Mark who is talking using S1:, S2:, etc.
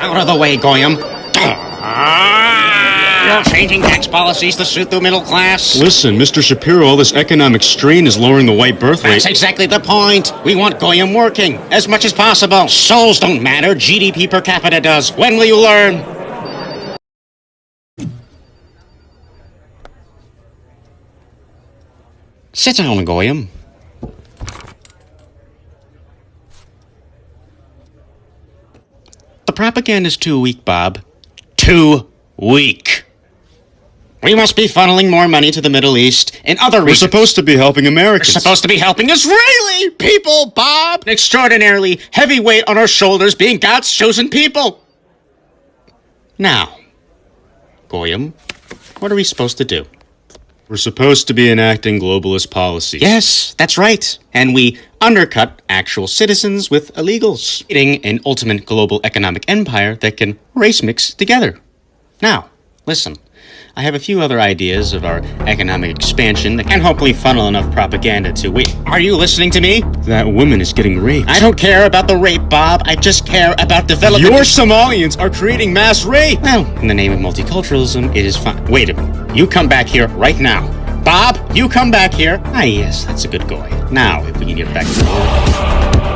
S1: Out of the way, Goyim. You're changing tax policies to suit the middle class.
S2: Listen, Mr. Shapiro, all this economic strain is lowering the white birth rate.
S1: That's exactly the point. We want Goyim working as much as possible. Souls don't matter. GDP per capita does. When will you learn? Sit down, Goyim. Propaganda's too weak, Bob. Too weak. We must be funneling more money to the Middle East and other
S2: We're
S1: regions.
S2: supposed to be helping Americans.
S1: We're supposed to be helping Israeli people, Bob. An extraordinarily heavy weight on our shoulders being God's chosen people. Now, Goyim, what are we supposed to do?
S2: We're supposed to be enacting globalist policies.
S1: Yes, that's right. And we undercut actual citizens with illegals, creating an ultimate global economic empire that can race mix together. Now, listen. I have a few other ideas of our economic expansion that can hopefully funnel enough propaganda to wait. Are you listening to me?
S2: That woman is getting raped.
S1: I don't care about the rape, Bob. I just care about development.
S2: Your Somalians are creating mass rape!
S1: Well, in the name of multiculturalism, it is fine. Wait a minute. You come back here right now. Bob, you come back here. Ah, yes, that's a good boy. Now, if we can get back to